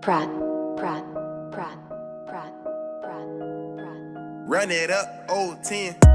Pratt, Pratt, Pratt, Pratt, Pratt, Pratt. Run it up, old 10.